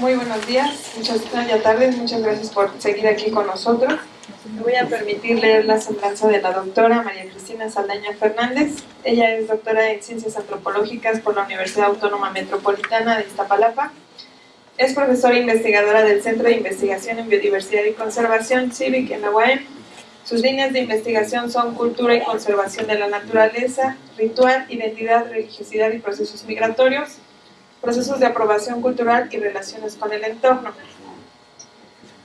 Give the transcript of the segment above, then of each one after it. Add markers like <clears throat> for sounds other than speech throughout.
Muy buenos días, muchas tardes, muchas gracias por seguir aquí con nosotros. Me voy a permitir leer la semblanza de la doctora María Cristina Saldaña Fernández. Ella es doctora en Ciencias Antropológicas por la Universidad Autónoma Metropolitana de Iztapalapa. Es profesora investigadora del Centro de Investigación en Biodiversidad y Conservación CIVIC en la UAM. Sus líneas de investigación son cultura y conservación de la naturaleza, ritual, identidad, religiosidad y procesos migratorios, procesos de aprobación cultural y relaciones con el entorno.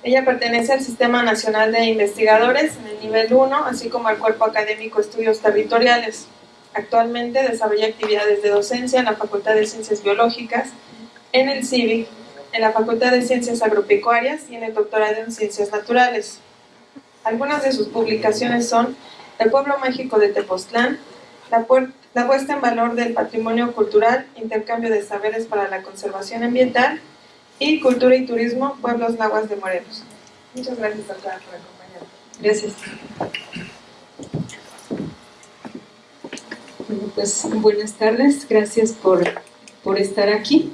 Ella pertenece al Sistema Nacional de Investigadores en el nivel 1, así como al Cuerpo Académico Estudios Territoriales. Actualmente desarrolla actividades de docencia en la Facultad de Ciencias Biológicas, en el CIVIC, en la Facultad de Ciencias Agropecuarias y en el Doctorado en Ciencias Naturales. Algunas de sus publicaciones son El pueblo mágico de Tepoztlán, la, la puesta en valor del patrimonio cultural, intercambio de saberes para la conservación ambiental y cultura y turismo, pueblos nahuas de Morelos. Muchas gracias, doctora, por acompañarnos. Gracias. Bueno, pues buenas tardes, gracias por, por estar aquí.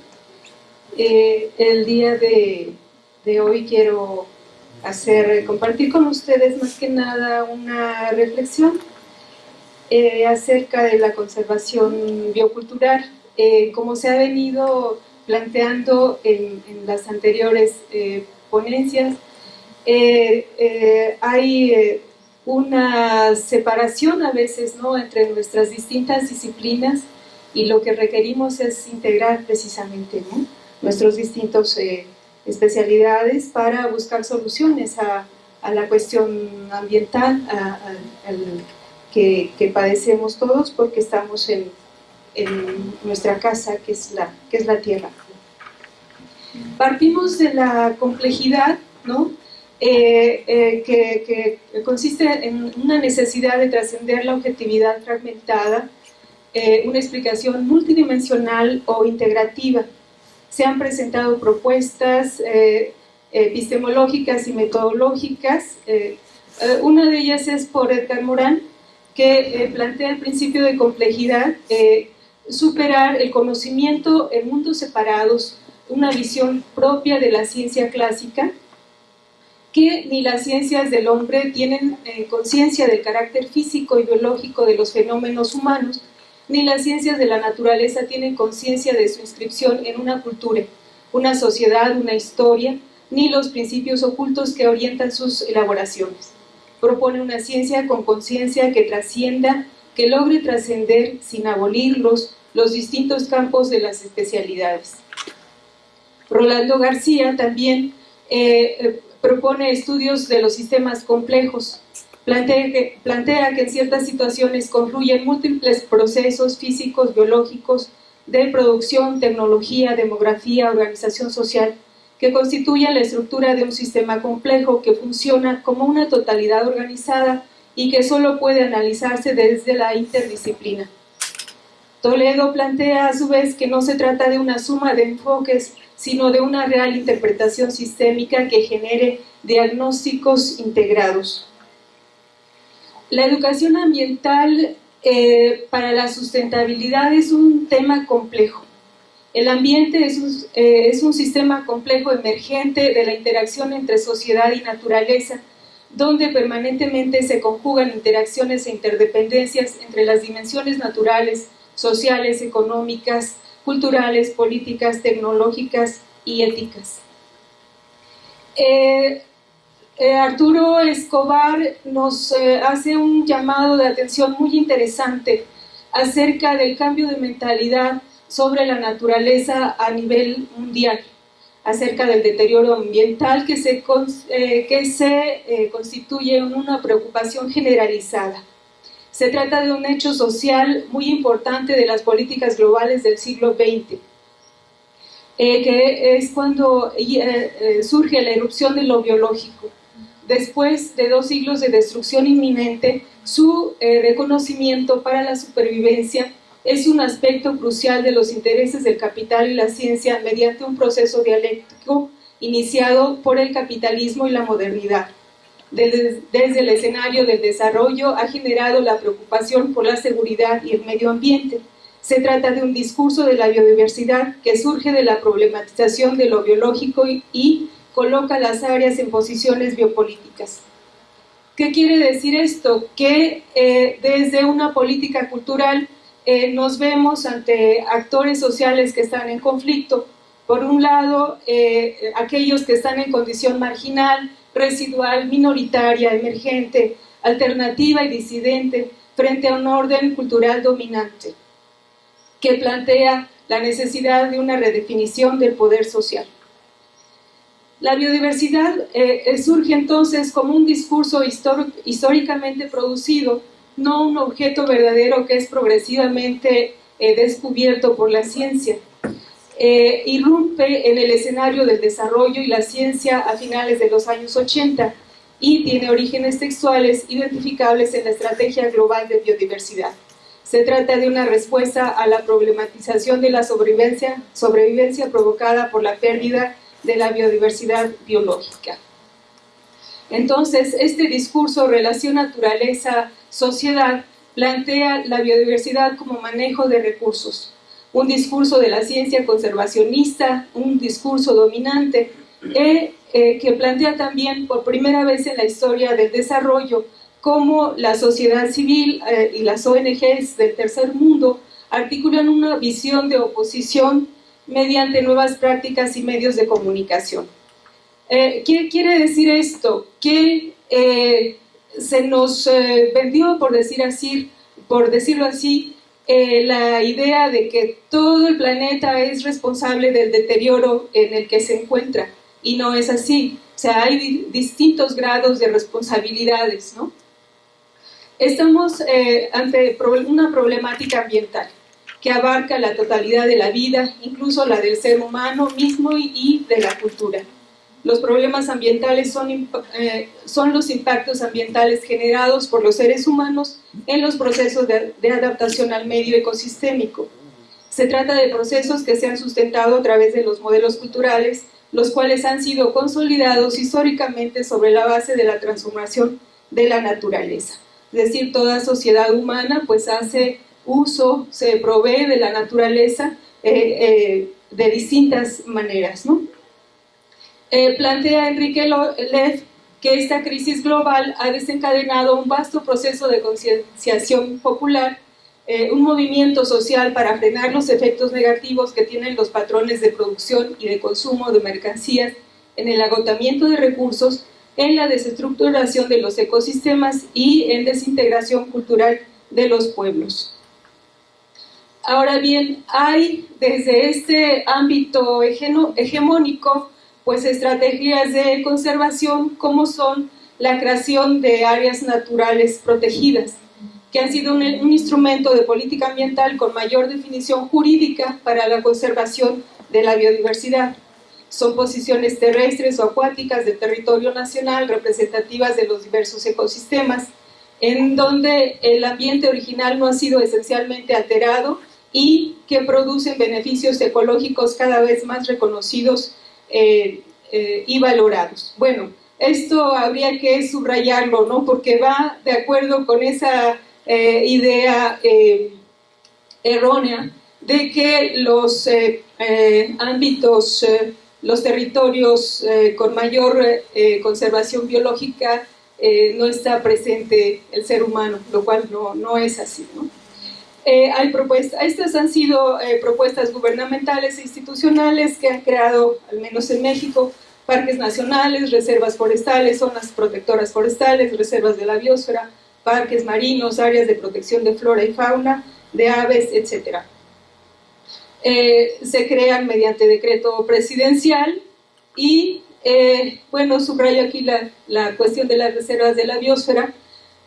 Eh, el día de, de hoy quiero hacer, compartir con ustedes más que nada una reflexión eh, acerca de la conservación biocultural. Eh, como se ha venido planteando en, las anteriores eh, ponencias, hay una separación a veces ¿no? entre nuestras distintas disciplinas y lo que requerimos es integrar precisamente nuestros distintos especialidades para buscar soluciones a, la cuestión ambiental que, padecemos todos porque estamos en, nuestra casa que es, la, que es la tierra. Partimos de la complejidad, ¿no? Eh, eh, que, consiste en una necesidad de trascender la objetividad fragmentada, eh, una explicación multidimensional o integrativa se han presentado propuestas eh, epistemológicas y metodológicas. Eh, eh, una de ellas es por Edgar Morán, que plantea el principio de complejidad, superar el conocimiento en mundos separados, una visión propia de la ciencia clásica, que ni las ciencias del hombre tienen conciencia del carácter físico y biológico de los fenómenos humanos, ni las ciencias de la naturaleza tienen conciencia de su inscripción en una cultura, una sociedad, una historia, ni los principios ocultos que orientan sus elaboraciones. Propone una ciencia con conciencia que trascienda, que logre trascender sin abolirlos los distintos campos de las especialidades. Rolando García también eh, eh, propone estudios de los sistemas complejos, Plantea que, plantea que en ciertas situaciones confluyen múltiples procesos físicos, biológicos, de producción, tecnología, demografía, organización social, que constituyen la estructura de un sistema complejo que funciona como una totalidad organizada y que solo puede analizarse desde la interdisciplina. Toledo plantea a su vez que no se trata de una suma de enfoques, sino de una real interpretación sistémica que genere diagnósticos integrados. La educación ambiental eh, para la sustentabilidad es un tema complejo. El ambiente es un, eh, es un, sistema complejo emergente de la interacción entre sociedad y naturaleza, donde permanentemente se conjugan interacciones e interdependencias entre las dimensiones naturales, sociales, económicas, culturales, políticas, tecnológicas y éticas. Eh, eh, Arturo Escobar nos hace un llamado de atención muy interesante acerca del cambio de mentalidad sobre la naturaleza a nivel mundial, acerca del deterioro ambiental que se, eh, que se constituye en una preocupación generalizada. Se trata de un hecho social muy importante de las políticas globales del siglo XX, que es cuando surge la erupción de lo biológico después de dos siglos de destrucción inminente, su eh, reconocimiento para la supervivencia es un aspecto crucial de los intereses del capital y la ciencia mediante un proceso dialéctico iniciado por el capitalismo y la modernidad. Desde, el escenario del desarrollo ha generado la preocupación por la seguridad y el medio ambiente, Se trata de un discurso de la biodiversidad que surge de la problematización de lo biológico y, coloca las áreas en posiciones biopolíticas. ¿Qué quiere decir esto? Que eh, desde una política cultural eh, nos vemos ante actores sociales que están en conflicto. Por un lado, eh, aquellos que están en condición marginal, residual, minoritaria, emergente, alternativa y disidente frente a un orden cultural dominante que plantea la necesidad de una redefinición del poder social. La biodiversidad eh, eh, surge entonces como un discurso históricamente producido, no un objeto verdadero que es progresivamente eh, descubierto por la ciencia. irrumpe en el escenario del desarrollo y la ciencia a finales de los años 80 y tiene orígenes textuales identificables en la Estrategia Global de Biodiversidad. Se trata de una respuesta a la problematización de la sobrevivencia, sobrevivencia provocada por la pérdida de la biodiversidad biológica. Entonces, este discurso relación naturaleza-sociedad plantea la biodiversidad como manejo de recursos, un discurso de la ciencia conservacionista, un discurso dominante, eh, eh, que plantea también por primera vez en la historia del desarrollo cómo la sociedad civil eh, y las ONGs del tercer mundo articulan una visión de oposición mediante nuevas prácticas y medios de comunicación. ¿Qué quiere decir esto? Que se nos vendió, por, decir así, por decirlo así, la idea de que todo el planeta es responsable del deterioro en el que se encuentra, y no es así. O sea, hay distintos grados de responsabilidades, ¿no? Estamos eh, ante una problemática ambiental que abarca la totalidad de la vida, incluso la del ser humano mismo y, de la cultura. Los problemas ambientales son, eh, son, los impactos ambientales generados por los seres humanos en los procesos de, adaptación al medio ecosistémico. Se trata de procesos que se han sustentado a través de los modelos culturales, los cuales han sido consolidados históricamente sobre la base de la transformación de la naturaleza es decir, toda sociedad humana pues hace uso, se provee de la naturaleza eh, eh, de distintas maneras. ¿no? Eh, plantea Enrique Leff que esta crisis global ha desencadenado un vasto proceso de concienciación popular, un movimiento social para frenar los efectos negativos que tienen los patrones de producción y de consumo de mercancías en el agotamiento de recursos en la desestructuración de los ecosistemas y en desintegración cultural de los pueblos. Ahora bien, hay desde este ámbito hegemónico pues estrategias de conservación como son la creación de áreas naturales protegidas, que han sido un, un, instrumento de política ambiental con mayor definición jurídica para la conservación de la biodiversidad. Son posiciones terrestres o acuáticas del territorio nacional representativas de los diversos ecosistemas, en donde el ambiente original no ha sido esencialmente alterado y que producen beneficios ecológicos cada vez más reconocidos eh, eh, y valorados. Bueno, esto habría que subrayarlo, ¿no? Porque va de acuerdo con esa eh, idea errónea de que los ámbitos los territorios con mayor conservación biológica no está presente el ser humano, lo cual no, no es así. ¿no? Hay propuestas, estas han sido propuestas gubernamentales e institucionales que han creado, al menos en México, parques nacionales, reservas forestales, zonas protectoras forestales, reservas de la biosfera, parques marinos, áreas de protección de flora y fauna, de aves, etcétera. Eh, se crean mediante decreto presidencial y, eh, bueno, subrayo aquí la, la, cuestión de las reservas de la biosfera,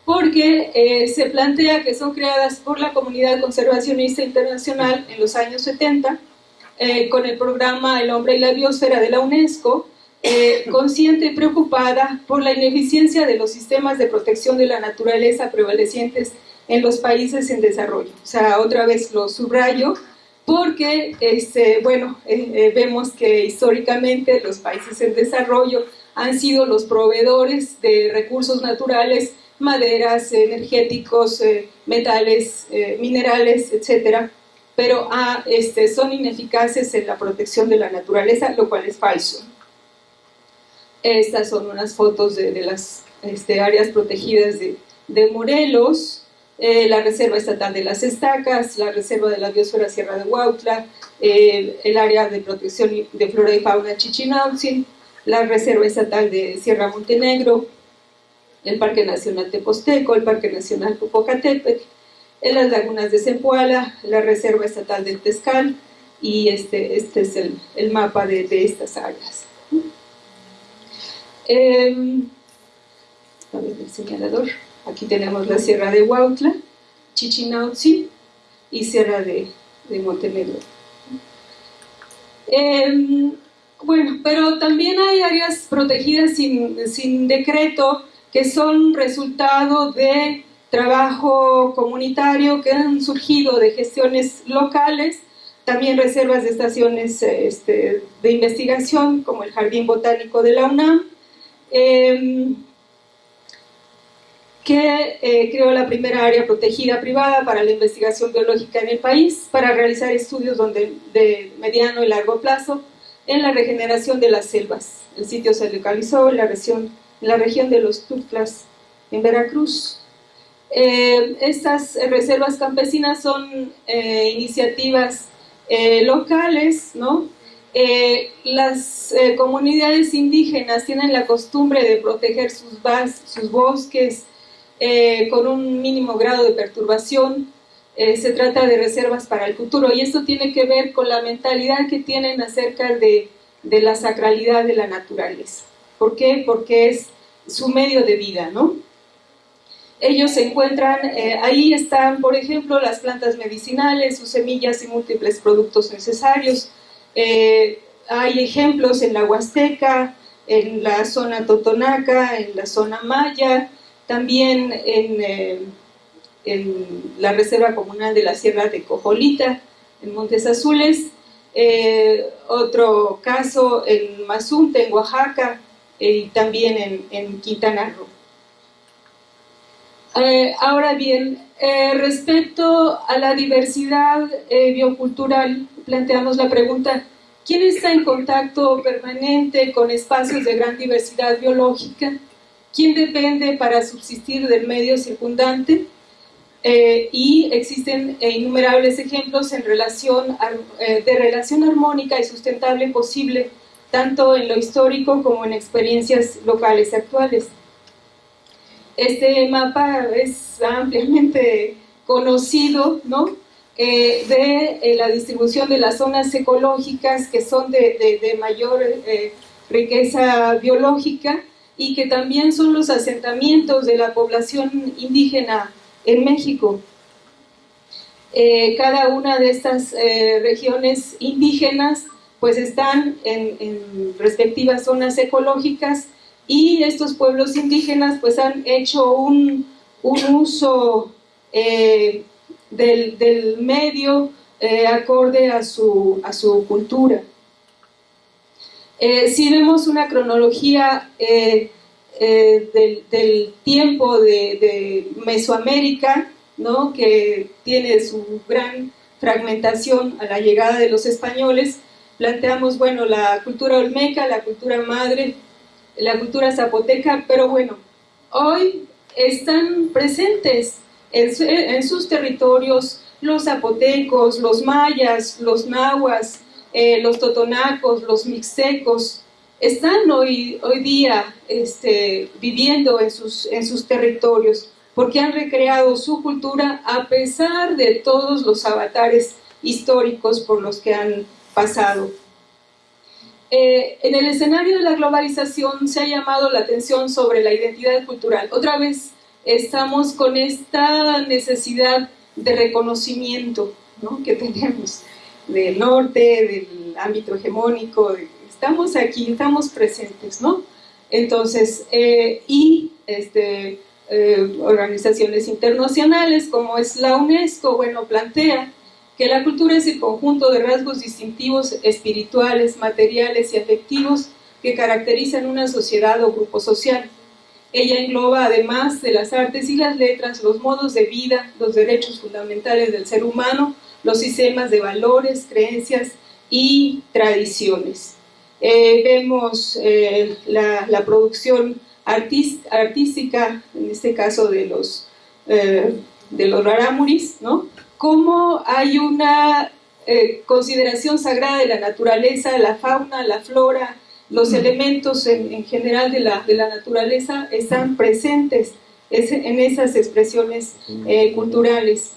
porque eh, se plantea que son creadas por la comunidad conservacionista internacional en los años 70, con el programa El hombre y la biosfera de la UNESCO, consciente y preocupada por la ineficiencia de los sistemas de protección de la naturaleza prevalecientes en los países en desarrollo. O sea, otra vez lo subrayo, porque este, bueno, eh, eh, vemos que históricamente los países en desarrollo han sido los proveedores de recursos naturales, maderas, energéticos, eh, metales, minerales, etc. pero ah, este, son ineficaces en la protección de la naturaleza, lo cual es falso. Estas son unas fotos de, las este, áreas protegidas de, Morelos, eh, la Reserva Estatal de las Estacas, la Reserva de la Biosfera Sierra de Huautla, el área de protección de flora y fauna Chichinautzin, la Reserva Estatal de Sierra Montenegro, el Parque Nacional Teposteco, el Parque Nacional Popocatépetl, en las lagunas de Zempoala, la Reserva Estatal del Tezcal, y este, este es el, mapa de, estas áreas. Em, a ver el señalador. Aquí tenemos la Sierra de Huautla, Chichinautzin y Sierra de, Montenegro. Em, bueno, pero también hay áreas protegidas sin, sin decreto que son resultado de trabajo comunitario que han surgido de gestiones locales, también reservas de estaciones este, de investigación como el Jardín Botánico de la UNAM, em, que eh, creó la primera área protegida privada para la investigación biológica en el país, para realizar estudios donde, de mediano y largo plazo en la regeneración de las selvas. El sitio se localizó en la región, en la región de los Tuxtlas, en Veracruz. Eh, estas reservas campesinas son eh, iniciativas eh, locales, ¿no? las comunidades indígenas tienen la costumbre de proteger sus, sus bosques con un mínimo grado de perturbación. se trata de reservas para el futuro y esto tiene que ver con la mentalidad que tienen acerca de, de la sacralidad de la naturaleza. ¿Por qué? Porque es su medio de vida, ¿no? ellos se encuentran, eh, ahí están, por ejemplo, las plantas medicinales, sus semillas y múltiples productos necesarios. Eh, hay ejemplos en la Huasteca, en la zona Totonaca, en la zona Maya, también en, eh, en la Reserva Comunal de la Sierra de Cojolita, en Montes Azules. otro caso en Mazunte, en Oaxaca, y también en, Quintana Roo. Eh, ahora bien, eh, respecto a la diversidad eh, biocultural, planteamos la pregunta, ¿quién está en contacto permanente con espacios de gran diversidad biológica? ¿Quién depende para subsistir del medio circundante? y existen innumerables ejemplos en relación de relación armónica y sustentable posible, tanto en lo histórico como en experiencias locales actuales. Este mapa es ampliamente conocido, ¿no? Eh, de eh, la distribución de las zonas ecológicas que son de, mayor eh, riqueza biológica y que también son los asentamientos de la población indígena en México. cada una de estas regiones indígenas pues están en respectivas zonas ecológicas y estos pueblos indígenas pues han hecho un, uso eh, del, medio eh, acorde a su, a su cultura. Eh, si vemos una cronología del, tiempo de, Mesoamérica, ¿no? que tiene su gran fragmentación a la llegada de los españoles, planteamos, bueno, la cultura olmeca, la cultura madre, la cultura zapoteca, pero bueno, hoy están presentes en, sus territorios los zapotecos, los mayas, los nahuas, eh, los totonacos, los mixtecos, están hoy, hoy día este, viviendo en sus, en sus territorios porque han recreado su cultura a pesar de todos los avatares históricos por los que han pasado. Eh, en el escenario de la globalización se ha llamado la atención sobre la identidad cultural. Otra vez estamos con esta necesidad de reconocimiento que tenemos del norte, del ámbito hegemónico, estamos aquí, estamos presentes, ¿no? Entonces, eh, y este, eh, organizaciones internacionales como es la UNESCO, bueno, plantea que la cultura es el conjunto de rasgos distintivos espirituales, materiales y afectivos que caracterizan una sociedad o grupo social. Ella engloba, además de las artes y las letras, los modos de vida, los derechos fundamentales del ser humano, los sistemas de valores, creencias y tradiciones. Eh, vemos eh, la, producción artística, en este caso de los, eh, de los rarámuris, ¿no? Cómo hay una consideración sagrada de la naturaleza, la fauna, la flora, los mm. elementos en, general de la, de la, naturaleza están presentes en esas expresiones mm. culturales.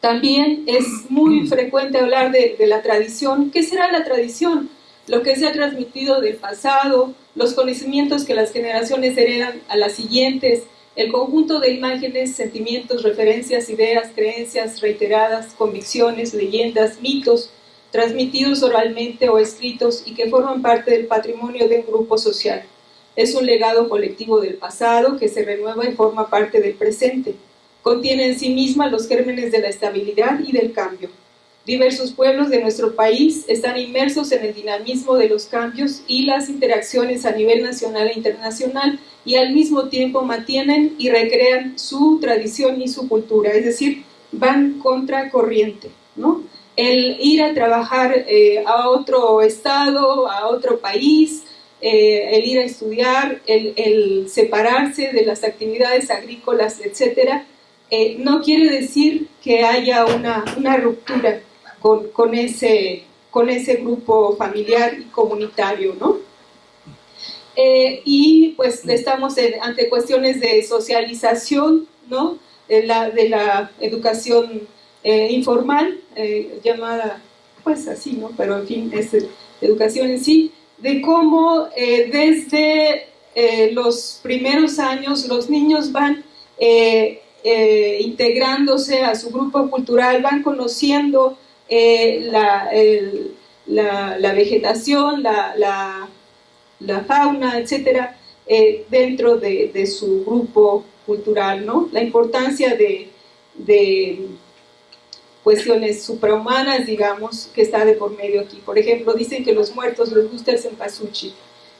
También es muy frecuente hablar de, la tradición. ¿Qué será la tradición? Lo que se ha transmitido del pasado, los conocimientos que las generaciones heredan a las siguientes, el conjunto de imágenes, sentimientos, referencias, ideas, creencias reiteradas, convicciones, leyendas, mitos, transmitidos oralmente o escritos y que forman parte del patrimonio de un grupo social. Es un legado colectivo del pasado que se renueva y forma parte del presente. Contiene en sí misma los gérmenes de la estabilidad y del cambio. Diversos pueblos de nuestro país están inmersos en el dinamismo de los cambios y las interacciones a nivel nacional e internacional y al mismo tiempo mantienen y recrean su tradición y su cultura, es decir, van contra corriente. ¿no? El ir a trabajar eh, a otro estado, a otro país, eh, el ir a estudiar, el, el, separarse de las actividades agrícolas, etcétera, eh, no quiere decir que haya una, ruptura con, ese, con ese grupo familiar y comunitario, ¿no? Eh, y pues estamos ante cuestiones de socialización, ¿no? De la, de la educación eh, informal, llamada pues así, ¿no? Pero en fin, es educación en sí, de cómo desde los primeros años los niños van eh, integrándose a su grupo cultural, van conociendo eh, la, la, vegetación, la, la, fauna, etcétera, eh, dentro de, de, su grupo cultural, ¿no? La importancia de, de cuestiones suprahumanas, digamos, que está de por medio aquí. Por ejemplo, dicen que los muertos les gusta el cempasúchil.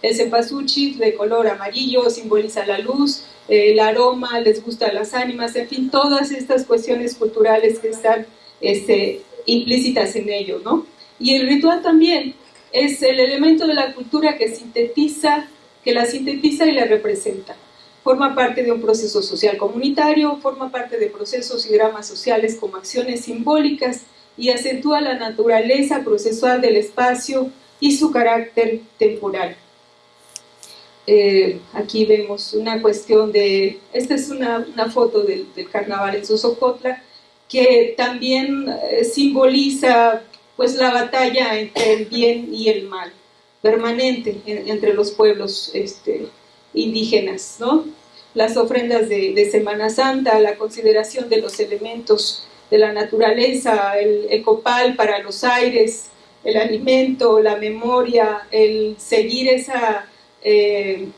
El cempasúchil de color amarillo simboliza la luz, el aroma, les gustan las ánimas, en fin, todas estas cuestiones culturales que están este, implícitas en ello, ¿no? Y el ritual también es el elemento de la cultura que sintetiza, que la sintetiza y la representa. Forma parte de un proceso social comunitario, forma parte de procesos y dramas sociales como acciones simbólicas y acentúa la naturaleza procesual del espacio y su carácter temporal. Eh, aquí vemos una cuestión de, esta es una, foto del, carnaval en Sosocotla, que también eh, simboliza pues la batalla entre el bien y el mal, permanente entre los pueblos este, indígenas, ¿no? Las ofrendas de, Semana Santa, la consideración de los elementos de la naturaleza, el, copal para los aires, el alimento, la memoria, el seguir esa eh,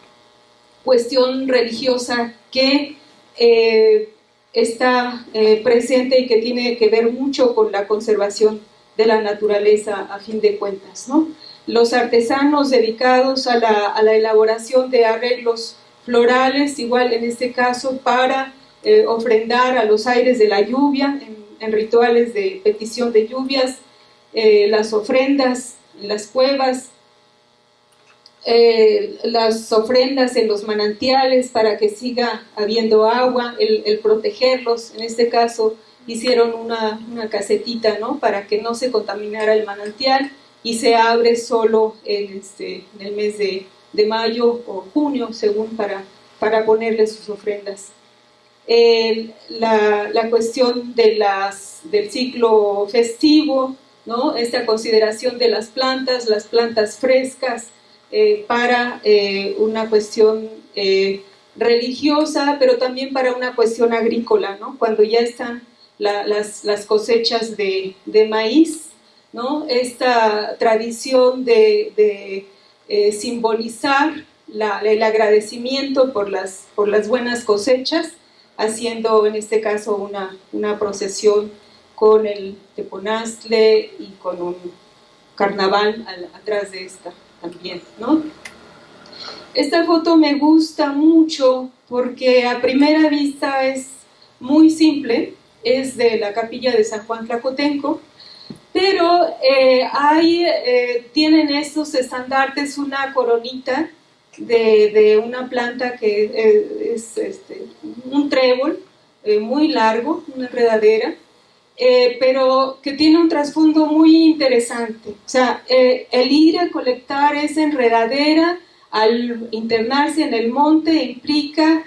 cuestión religiosa que eh, está eh, presente y que tiene que ver mucho con la conservación de la naturaleza a fin de cuentas. ¿no? Los artesanos dedicados a la, elaboración de arreglos florales, igual en este caso para ofrendar a los aires de la lluvia, en, rituales de petición de lluvias, las ofrendas en las cuevas, eh, las ofrendas en los manantiales para que siga habiendo agua, el, protegerlos, en este caso hicieron una, casetita ¿no? para que no se contaminara el manantial y se abre solo en, este, en el mes de, mayo o junio, según para, para ponerle sus ofrendas. la, la, cuestión de las, del ciclo festivo, ¿no? esta consideración de las plantas, las plantas frescas, eh, para eh, una cuestión eh, religiosa, pero también para una cuestión agrícola, ¿no? Cuando ya están las, cosechas de, maíz, ¿no? Esta tradición de, simbolizar el agradecimiento por las, por las buenas cosechas, haciendo en este caso una, una procesión con el teponazle y con un carnaval atrás de esta también, ¿no? Esta foto me gusta mucho porque a primera vista es muy simple, es de la capilla de San Juan Tlacotenco, pero eh, ahí eh, tienen estos estandartes una coronita de, una planta que eh, es este, un trébol muy largo, una enredadera, pero que tiene un trasfondo muy interesante. O sea, el ir a colectar esa enredadera al internarse en el monte implica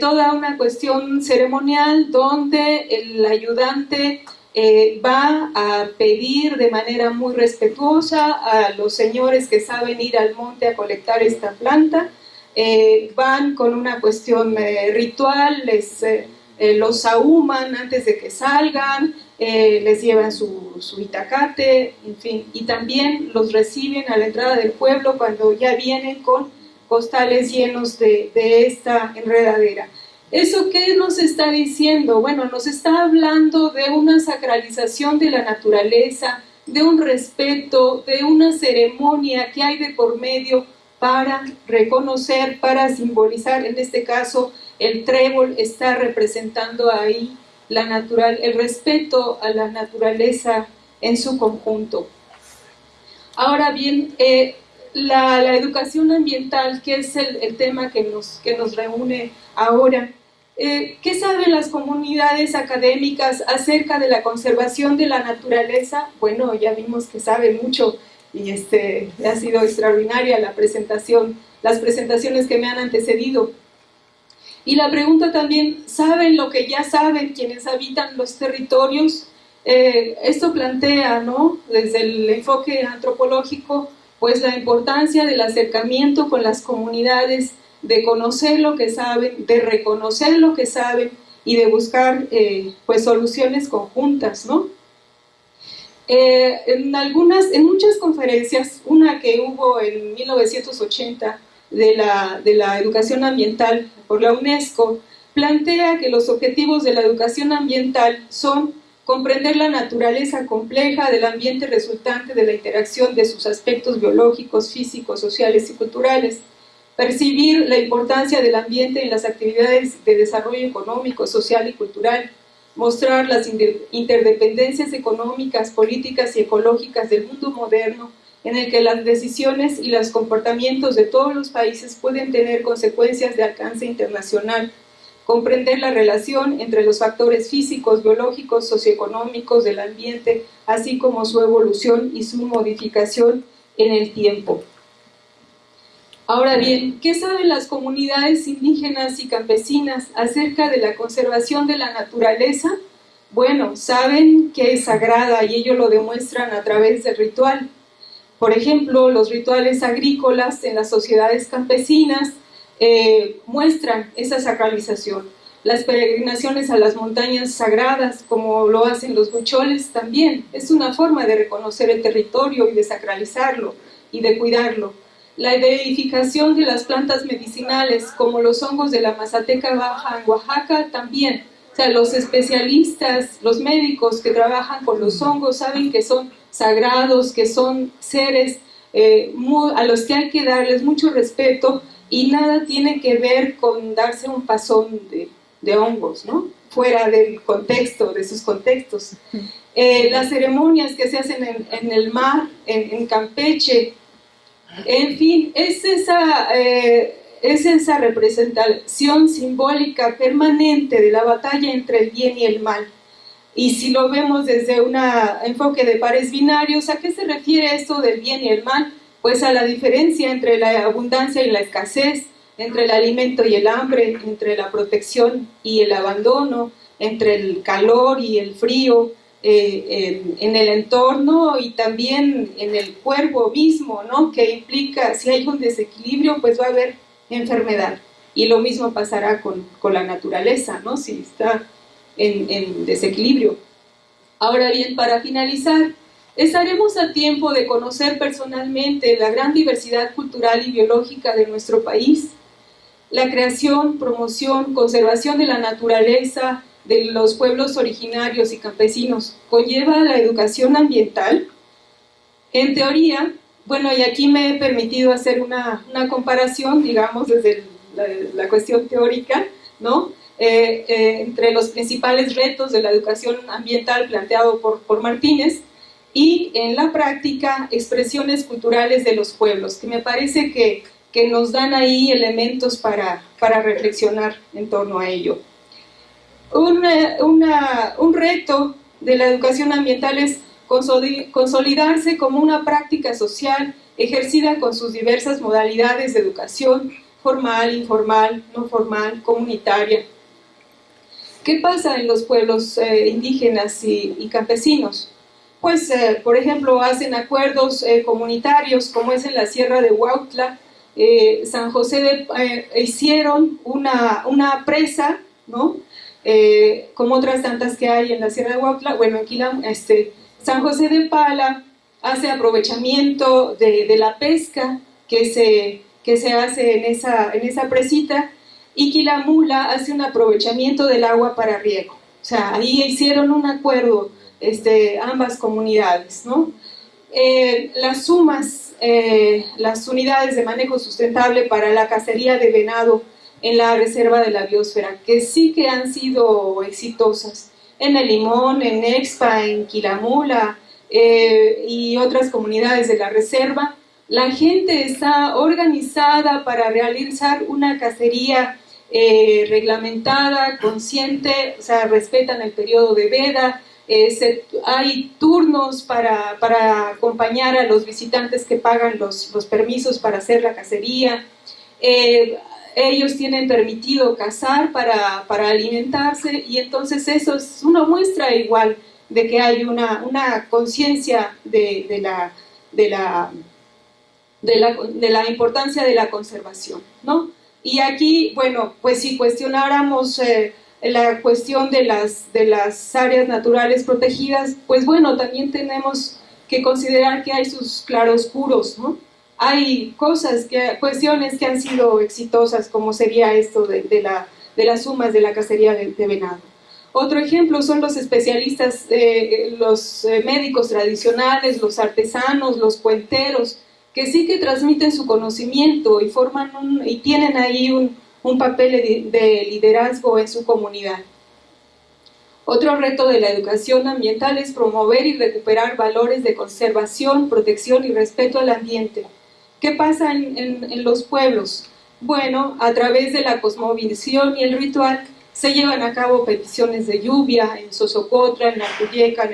toda una cuestión ceremonial donde el ayudante eh, va a pedir de manera muy respetuosa a los señores que saben ir al monte a colectar esta planta, eh, van con una cuestión eh, ritual, les, los ahuman antes de que salgan, les llevan su, su, itacate, en fin, y también los reciben a la entrada del pueblo cuando ya vienen con costales llenos de, de esta enredadera. ¿Eso qué nos está diciendo? Bueno, nos está hablando de una sacralización de la naturaleza, de un respeto, de una ceremonia que hay de por medio para reconocer, para simbolizar, en este caso el trébol está representando ahí la natural, el respeto a la naturaleza en su conjunto. Ahora bien, eh, la, educación ambiental, que es el, tema que nos, que nos reúne ahora, eh, ¿Qué saben las comunidades académicas acerca de la conservación de la naturaleza? Bueno, ya vimos que saben mucho y este, ha sido extraordinaria la presentación, las presentaciones que me han antecedido. Y la pregunta también, ¿saben lo que ya saben quienes habitan los territorios? Eh, esto plantea, ¿no? Desde el enfoque antropológico, pues la importancia del acercamiento con las comunidades de conocer lo que saben, de reconocer lo que saben y de buscar eh, pues soluciones conjuntas, ¿no? Eh, en algunas, en muchas conferencias, una que hubo en 1980 de la, de la educación ambiental por la UNESCO, plantea que los objetivos de la educación ambiental son comprender la naturaleza compleja del ambiente resultante de la interacción de sus aspectos biológicos, físicos, sociales y culturales, percibir la importancia del ambiente en las actividades de desarrollo económico, social y cultural, mostrar las interdependencias económicas, políticas y ecológicas del mundo moderno, en el que las decisiones y los comportamientos de todos los países pueden tener consecuencias de alcance internacional, comprender la relación entre los factores físicos, biológicos, socioeconómicos del ambiente, así como su evolución y su modificación en el tiempo. Ahora bien, ¿qué saben las comunidades indígenas y campesinas acerca de la conservación de la naturaleza? Bueno, saben que es sagrada y ellos lo demuestran a través del ritual. Por ejemplo, los rituales agrícolas en las sociedades campesinas eh, muestran esa sacralización. Las peregrinaciones a las montañas sagradas, como lo hacen los bucholes también, es una forma de reconocer el territorio y de sacralizarlo y de cuidarlo la identificación de las plantas medicinales, como los hongos de la Mazateca Baja en Oaxaca, también. O sea, los especialistas, los médicos que trabajan con los hongos saben que son sagrados, que son seres eh, a los que hay que darles mucho respeto y nada tiene que ver con darse un pasón de, hongos, ¿no? Fuera del contexto, de sus contextos. <laughs> Eh, las ceremonias que se hacen en, el mar, en Campeche, en fin, es esa, eh, es esa representación simbólica permanente de la batalla entre el bien y el mal. Y si lo vemos desde un enfoque de pares binarios, ¿a qué se refiere esto del bien y el mal? Pues a la diferencia entre la abundancia y la escasez, entre el alimento y el hambre, entre la protección y el abandono, entre el calor y el frío, eh, en, el entorno y también en el cuerpo mismo, ¿no? que implica, si hay un desequilibrio, pues va a haber enfermedad. Y lo mismo pasará con, con la naturaleza, ¿no? si está en, en desequilibrio. Ahora bien, para finalizar, estaremos a tiempo de conocer personalmente la gran diversidad cultural y biológica de nuestro país, la creación, promoción, conservación de la naturaleza, de los pueblos originarios y campesinos conlleva la educación ambiental? En teoría, bueno, y aquí me he permitido hacer una, comparación, digamos, desde la, cuestión teórica, ¿no? eh, eh, entre los principales retos de la educación ambiental planteado por, Martínez, y en la práctica expresiones culturales de los pueblos, que me parece que, nos dan ahí elementos para, reflexionar en torno a ello. Un reto de la educación ambiental es consolidarse como una práctica social ejercida con sus diversas modalidades de educación, formal, informal, no formal, comunitaria. ¿Qué pasa en los pueblos eh, indígenas y, campesinos? pues, eh, por ejemplo, hacen acuerdos eh, comunitarios, como es en la Sierra de Huautla, San José de, hicieron una, una presa, ¿no? como otras tantas que hay en la Sierra de Huautla, bueno, aquí este, San José de Pala hace aprovechamiento de, la pesca que se, que se hace en esa, en esa presita, y Quilamula hace un aprovechamiento del agua para riego. O sea, ahí hicieron un acuerdo este, ambas comunidades. ¿no? Eh, las sumas, eh, las unidades de manejo sustentable para la cacería de venado en la reserva de la biosfera, que sí que han sido exitosas en El Limón, en Expa, en Quilamula eh, y otras comunidades de la reserva, la gente está organizada para realizar una cacería reglamentada, consciente, o sea, respetan el periodo de veda, eh, hay turnos para, para, acompañar a los visitantes que pagan los, los permisos para hacer la cacería. Eh, ellos tienen permitido cazar para, para, alimentarse y entonces eso es una muestra igual de que hay una, una conciencia de, de, la, de, la, de, la, de la importancia de la conservación. ¿no? Y aquí, bueno, pues si cuestionáramos... Eh, la cuestión de las, de las áreas naturales protegidas, pues bueno, también tenemos que considerar que hay sus claroscuros, ¿no? Hay cosas, que, cuestiones que han sido exitosas, como sería esto de, la, de las sumas de la cacería de, venado. Otro ejemplo son los especialistas, eh, los eh, médicos tradicionales, los artesanos, los puenteros, que sí que transmiten su conocimiento y, forman un, y tienen ahí un papel de liderazgo en su comunidad. Otro reto de la educación ambiental es promover y recuperar valores de conservación, protección y respeto al ambiente. ¿Qué pasa en, los pueblos? Bueno, a través de la cosmovisión y el ritual se llevan a cabo peticiones de lluvia en Sosocotla, en Acuyeca,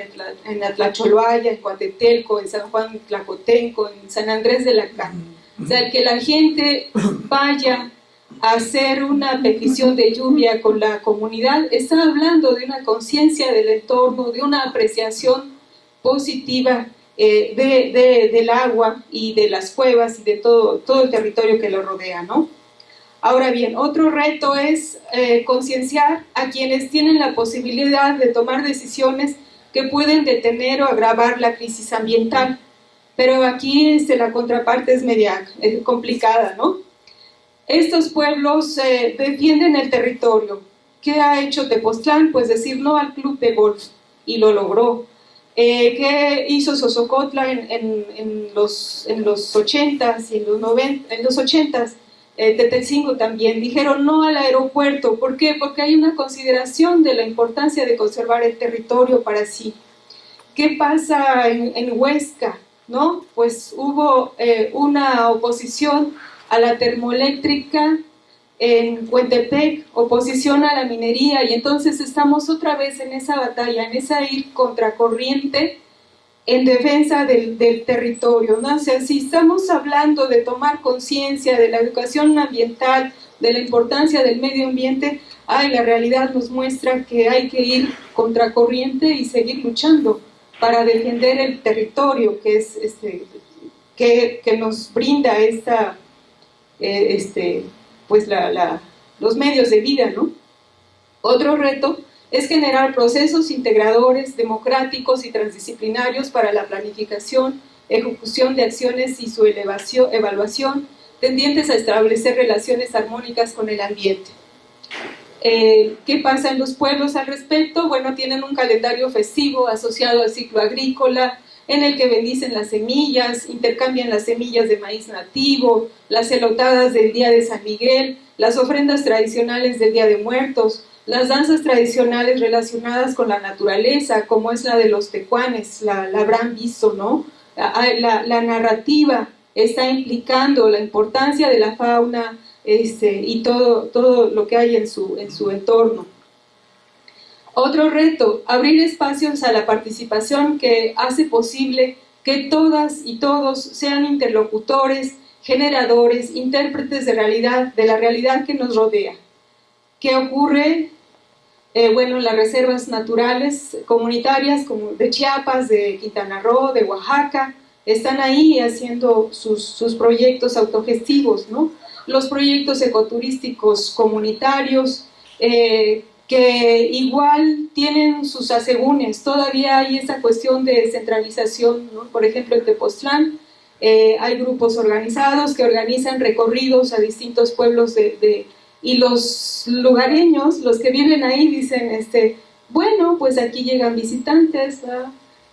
en Atlacholoaya, en Coatetelco, en San Juan Tlacotenco, en San Andrés de la Cana. O sea, que la gente vaya hacer una petición de lluvia con la comunidad, está hablando de una conciencia del entorno, de una apreciación positiva eh, de, del agua y de las cuevas y de todo, todo el territorio que lo rodea, ¿no? Ahora bien, otro reto es eh, concienciar a quienes tienen la posibilidad de tomar decisiones que pueden detener o agravar la crisis ambiental. Pero aquí este, la contraparte es media complicada, ¿no? Estos pueblos eh, defienden el territorio. ¿Qué ha hecho Tepoztlán? Pues decir no al club de golf, y lo logró. Eh, ¿Qué hizo Sosocotla en, los, en los 80s y en los, 90, en los 80s? Eh, también, dijeron no al aeropuerto. ¿Por qué? Porque hay una consideración de la importancia de conservar el territorio para sí. ¿Qué pasa en, Huesca? ¿No? Pues hubo eh, una oposición a la termoeléctrica en Huentepec, oposición a la minería, y entonces estamos otra vez en esa batalla, en esa ir contracorriente en defensa del, territorio. ¿no? O sea, si estamos hablando de tomar conciencia de la educación ambiental, de la importancia del medio ambiente, ay, la realidad nos muestra que hay que ir contracorriente y seguir luchando para defender el territorio que, es, este, que, que nos brinda esta eh, este, pues los medios de vida, ¿no? Otro reto es generar procesos integradores, democráticos y transdisciplinarios para la planificación, ejecución de acciones y su elevación, evaluación, tendientes a establecer relaciones armónicas con el ambiente. Eh, ¿Qué pasa en los pueblos al respecto? Bueno, tienen un calendario festivo asociado al ciclo agrícola, en el que bendicen las semillas, intercambian las semillas de maíz nativo, las elotadas del Día de San Miguel, las ofrendas tradicionales del Día de Muertos, las danzas tradicionales relacionadas con la naturaleza, como es la de los tecuanes, la, habrán visto, ¿no? La, la, narrativa está implicando la importancia de la fauna este, y todo, todo lo que hay en su, en su entorno. Otro reto, abrir espacios a la participación que hace posible que todas y todos sean interlocutores, generadores, intérpretes de, realidad, de la realidad que nos rodea. ¿Qué ocurre? Eh, bueno, las reservas naturales comunitarias como de Chiapas, de Quintana Roo, de Oaxaca, están ahí haciendo sus, proyectos autogestivos, ¿no? Los proyectos ecoturísticos comunitarios, eh, que igual tienen sus asegúnes, todavía hay esa cuestión de descentralización, por ejemplo en Tepoztlán eh, hay grupos organizados que organizan recorridos a distintos pueblos de, y los lugareños, los que viven ahí dicen, este, bueno, pues aquí llegan visitantes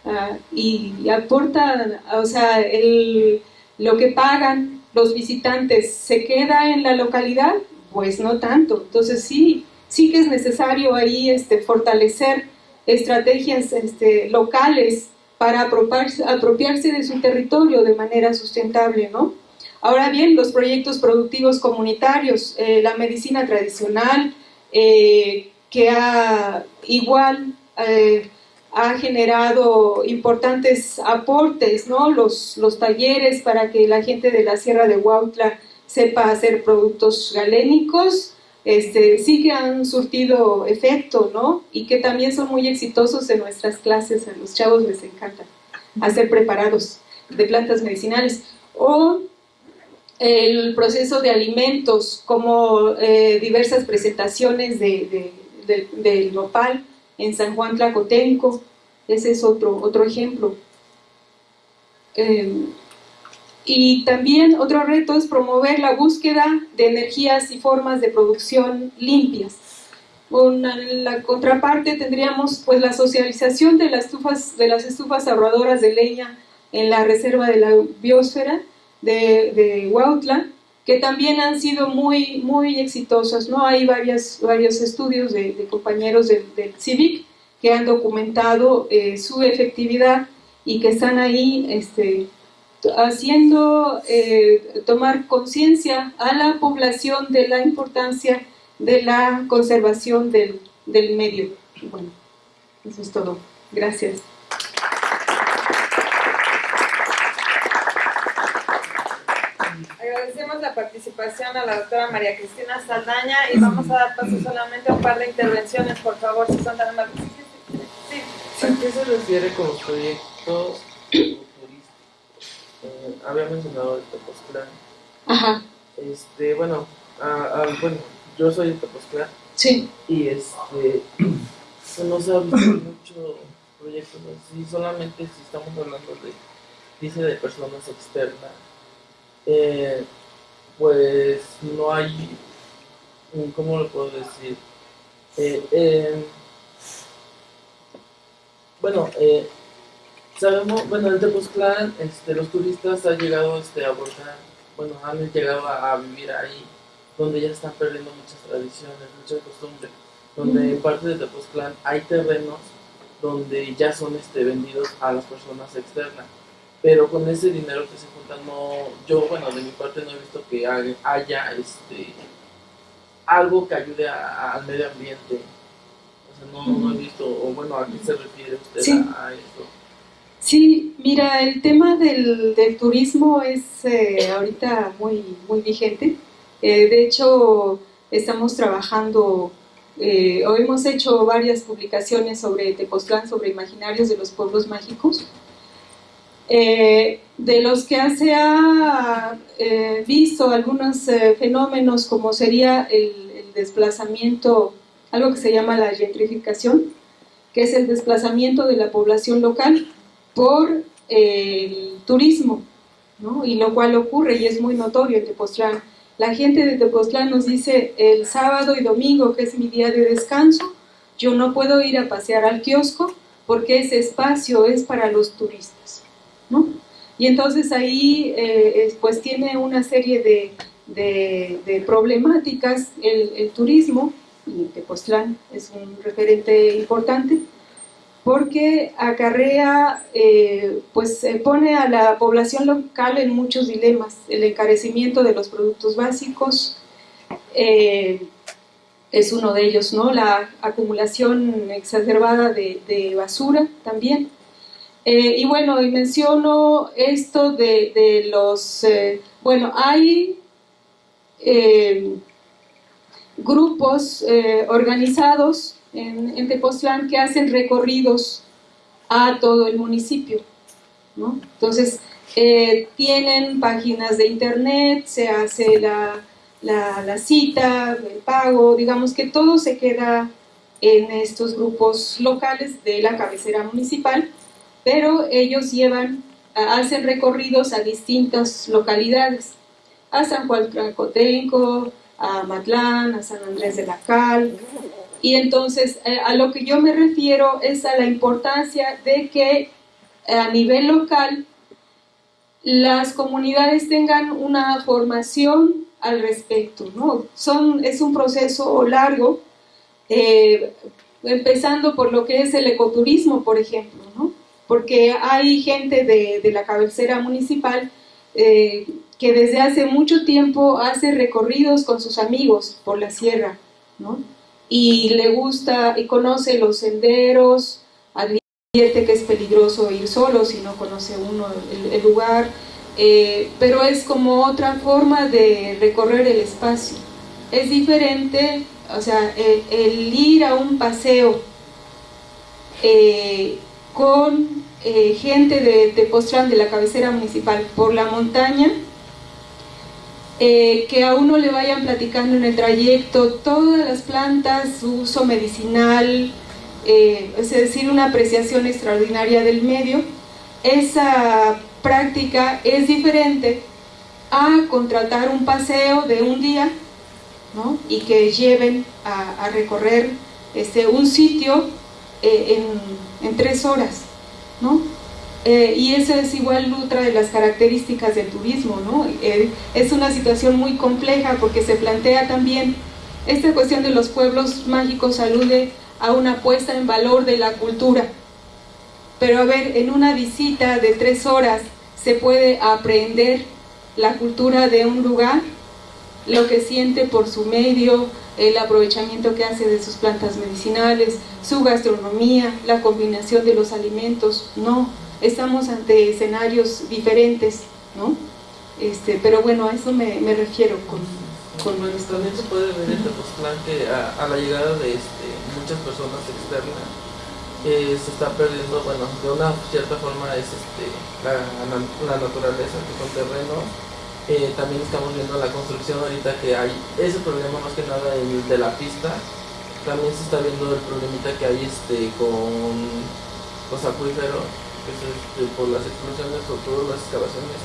ah, y, aportan, o sea, el, lo que pagan los visitantes se queda en la localidad, pues no tanto, entonces sí, sí que es necesario ahí este, fortalecer estrategias este, locales para apropiarse, de su territorio de manera sustentable, ¿no? Ahora bien, los proyectos productivos comunitarios, eh, la medicina tradicional, eh, que ha igual eh, ha generado importantes aportes, ¿no? Los talleres para que la gente de la Sierra de Huautla sepa hacer productos galénicos, este, sí que han surtido efecto, ¿no? Y que también son muy exitosos en nuestras clases, a los chavos les encanta hacer preparados de plantas medicinales. O el proceso de alimentos, como eh, diversas presentaciones de, del nopal en San Juan Tlacotenco, ese es otro, otro ejemplo. Eh, y también otro reto es promover la búsqueda de energías y formas de producción limpias. en la contraparte tendríamos pues la socialización de las estufas, de las estufas ahorradoras de leña en la reserva de la biosfera de, de Huautla, que también han sido muy, muy exitosas. ¿no? Hay varios estudios de, compañeros del, CIVIC que han documentado eh, su efectividad y que están ahí este, haciendo eh, tomar conciencia a la población de la importancia de la conservación del, del medio. Bueno, eso es todo. Gracias. Agradecemos la participación a la doctora María Cristina Saldaña y vamos a dar paso solamente a un par de intervenciones, por favor, si son tan amables. Sí. ¿A qué se refiere con los proyectos eh, había mencionado el Tepoztlán. Ajá. Este, bueno, bueno, yo soy de Tepoztlán. Sí. Y este, <clears throat> no se ha visto muchos proyectos así, solamente si estamos hablando de, dice, de personas externas, eh, pues no hay, ¿cómo lo puedo decir? Eh, bueno, eh, Sabemos, bueno, en Tepoztlán, este, los turistas han llegado este, a abordar, bueno, han llegado a, vivir ahí, donde ya están perdiendo muchas tradiciones, muchas costumbres, donde en parte de Tepoztlán hay terrenos donde ya son este, vendidos a las personas externas. Pero con ese dinero que se junta, no, yo, bueno, de mi parte no he visto que haya este, algo que ayude al medio ambiente. O sea, no, no, he visto, o bueno, ¿a qué se refiere usted a, a esto? Sí, mira, el tema del, turismo es eh, ahorita muy, vigente. Eh, de hecho, estamos trabajando, eh, o hemos hecho varias publicaciones sobre Tepoztlán, sobre imaginarios de los pueblos mágicos, de los que se ha visto algunos fenómenos como sería el desplazamiento, algo que se llama la gentrificación, que es el desplazamiento de la población local por el turismo, ¿no? y lo cual ocurre y es muy notorio en Tepoztlán. La gente de Tepoztlán nos dice el sábado y domingo, que es mi día de descanso, yo no puedo ir a pasear al kiosco porque ese espacio es para los turistas. ¿no? Y entonces ahí eh, pues tiene una serie de, de, problemáticas el, el, turismo y Tepoztlán es un referente importante, porque acarrea, eh, pues pone a la población local en muchos dilemas, el encarecimiento de los productos básicos, eh, es uno de ellos, ¿no? La acumulación exacerbada de, basura también. Eh, y bueno, y menciono esto de, los, bueno, hay grupos organizados en, en Tepoztlán que hacen recorridos a todo el municipio. ¿no? Entonces, eh, tienen páginas de internet, se hace la, la, cita, el pago, digamos que todo se queda en estos grupos locales de la cabecera municipal, pero ellos llevan, hacen recorridos a distintas localidades, a San Juan Tlacotenco, a Matlán, a San Andrés de la Cal, y entonces eh, a lo que yo me refiero es a la importancia de que eh, a nivel local las comunidades tengan una formación al respecto. ¿no? Son, es un proceso largo, eh, empezando por lo que es el ecoturismo, por ejemplo, ¿no? porque hay gente de, de la cabecera municipal que desde hace mucho tiempo hace recorridos con sus amigos por la sierra, ¿no? Y le gusta y conoce los senderos, advierte que es peligroso ir solo si no conoce uno el, lugar, eh, pero es como otra forma de recorrer el espacio. Es diferente, o sea, el, ir a un paseo eh, con eh, gente de Tepoztlán, de la cabecera municipal, por la montaña, eh, que a uno le vayan platicando en el trayecto todas las plantas, su uso medicinal, eh, es decir, una apreciación extraordinaria del medio, esa práctica es diferente a contratar un paseo de un día ¿no? y que lleven a, recorrer este, un sitio eh, en, en, tres horas. ¿no? Eh, y eso es igual otra de las características del turismo, ¿no? Eh, es una situación muy compleja porque se plantea también esta cuestión de los pueblos mágicos alude a una puesta en valor de la cultura. Pero a ver, en una visita de tres horas se puede aprender la cultura de un lugar, lo que siente por su medio, el aprovechamiento que hace de sus plantas medicinales, su gastronomía, la combinación de los alimentos, no estamos ante escenarios diferentes, ¿no? Este, pero bueno, a eso me, me refiero con, con... También se puede ver en Tepoztlán que a, a, la llegada de este, muchas personas externas eh, se está perdiendo, bueno, de una cierta forma es este, la, la naturaleza, que son terrenos, eh, también estamos viendo la construcción ahorita que hay ese problema más que nada el de la pista, también se está viendo el problemita que hay este, con los acuíferos, este, por las explosiones o todas las excavaciones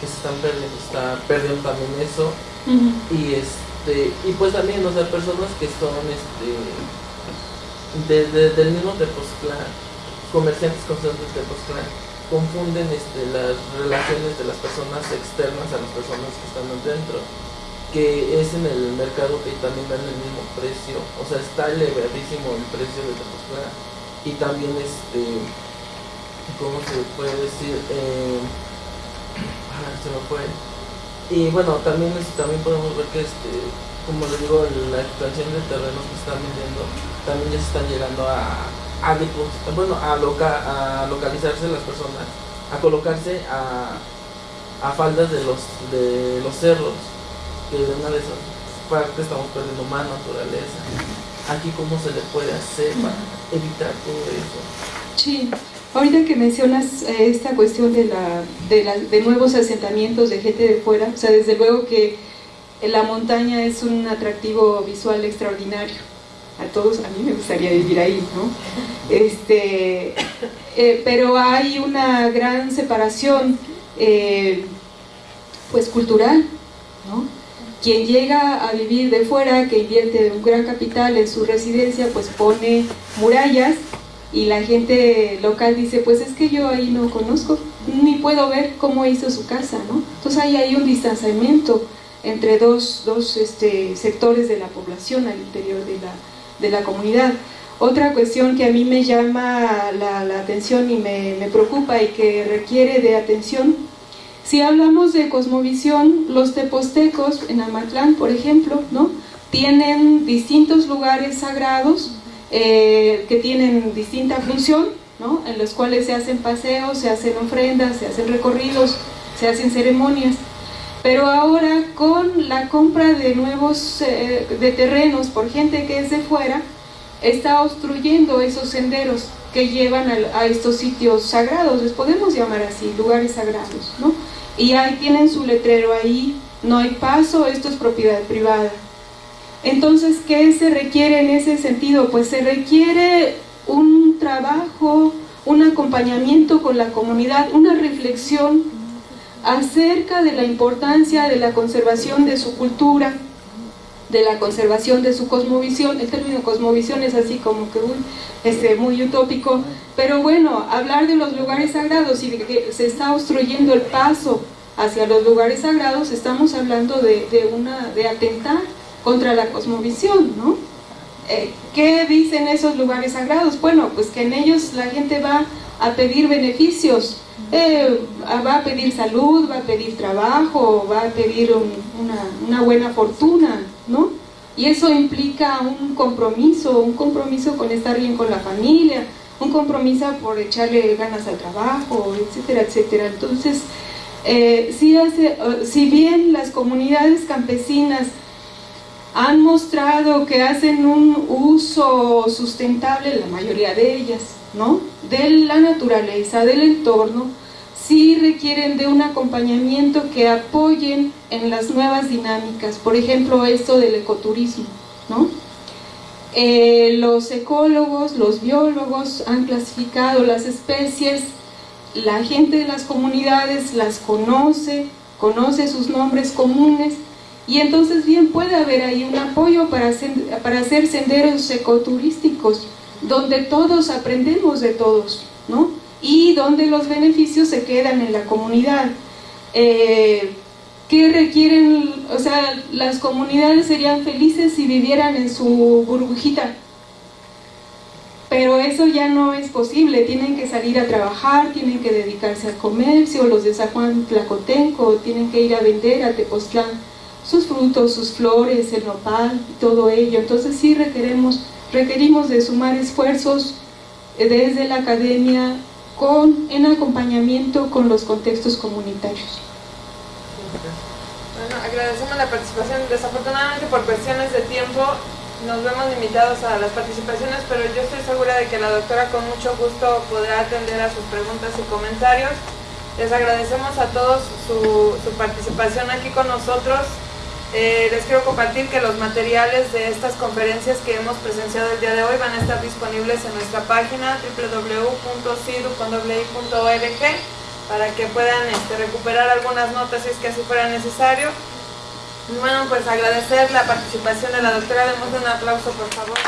que se están perdiendo, está perdiendo también eso. Y este y pues también, o sea, personas que son este del mismo Tepoztlán, comerciantes constantes de Tepoztlán, confunden este, las relaciones de las personas externas a las personas que están dentro que es en el mercado que también dan el mismo precio, o sea, está elevadísimo el precio de Tepoztlán y también este ¿cómo se puede decir? Eh, <clears throat> ah, se me fue. Y bueno, también, también podemos ver que, este, como les digo, la expansión de terrenos que están vendiendo, también ya se están llegando a, a bueno, a, a localizarse las personas, a colocarse a, a faldas de los, de los cerros, que de una de esas partes estamos perdiendo más naturaleza. Aquí cómo se le puede hacer para evitar todo eso. Sí, Ahorita que mencionas eh, esta cuestión de, la, de, nuevos asentamientos de gente de fuera, o sea, desde luego que la montaña es un atractivo visual extraordinario. A todos, a mí me gustaría vivir ahí, ¿no? Este, eh, pero hay una gran separación, eh, pues cultural, ¿no? Quien llega a vivir de fuera, que invierte un gran capital en su residencia, pues pone murallas y la gente local dice, pues es que yo ahí no conozco, ni puedo ver cómo hizo su casa, ¿no? Entonces ahí hay un distanciamiento entre dos, dos este, sectores de la población al interior de la, de la comunidad. Otra cuestión que a mí me llama la, la atención y me, me, preocupa y que requiere de atención, si hablamos de cosmovisión, los tepostecos en Amatlán, por ejemplo, ¿no? tienen distintos lugares sagrados eh, que tienen distinta función, ¿no? en los cuales se hacen paseos, se hacen ofrendas, se hacen recorridos, se hacen ceremonias. Pero ahora con la compra de nuevos eh, de terrenos por gente que es de fuera, está obstruyendo esos senderos que llevan a, estos sitios sagrados, les podemos llamar así, lugares sagrados, ¿no? Y ahí tienen su letrero ahí, no hay paso, esto es propiedad privada. Entonces, ¿qué se requiere en ese sentido? Pues se requiere un trabajo, un acompañamiento con la comunidad, una reflexión acerca de la importancia de la conservación de su cultura, de la conservación de su cosmovisión. El término cosmovisión es así como que uy, este, muy utópico, pero bueno, hablar de los lugares sagrados y de que se está obstruyendo el paso hacia los lugares sagrados, estamos hablando de, una, de atentar contra la cosmovisión, ¿no? Eh, ¿Qué dicen esos lugares sagrados? Bueno, pues que en ellos la gente va a pedir beneficios, eh, va a pedir salud, va a pedir trabajo, va a pedir un, una, una, buena fortuna, ¿no? Y eso implica un compromiso, un compromiso con estar bien con la familia, un compromiso por echarle ganas al trabajo, etcétera, etcétera. Entonces, eh, si, hace, si bien las comunidades campesinas han mostrado que hacen un uso sustentable, la mayoría de ellas, ¿no? de la naturaleza, del entorno, sí requieren de un acompañamiento que apoyen en las nuevas dinámicas, por ejemplo esto del ecoturismo, ¿no? Eh, los ecólogos, los biólogos han clasificado las especies, la gente de las comunidades las conoce, conoce sus nombres comunes y entonces bien puede haber ahí un apoyo para hacer, para hacer senderos ecoturísticos donde todos aprendemos de todos, ¿no? Y donde los beneficios se quedan en la comunidad. Eh, ¿Qué requieren? O sea, las comunidades serían felices si vivieran en su burbujita. Pero eso ya no es posible, tienen que salir a trabajar, tienen que dedicarse al comercio, los de San Juan Tlacotenco tienen que ir a vender a Tepoztlán sus frutos, sus flores, el nopal, todo ello. Entonces sí requeremos requerimos de sumar esfuerzos eh, desde la academia con, en acompañamiento con los contextos comunitarios. Bueno, agradecemos la participación. Desafortunadamente por cuestiones de tiempo nos vemos limitados a las participaciones, pero yo estoy segura de que la doctora con mucho gusto podrá atender a sus preguntas y comentarios. Les agradecemos a todos su, su participación aquí con nosotros. Eh, les quiero compartir que los materiales de estas conferencias que hemos presenciado el día de hoy van a estar disponibles en nuestra página www.cidu.org para que puedan este, recuperar algunas notas si es que así fuera necesario. bueno, pues agradecer la participación de la doctora, demos un aplauso por favor.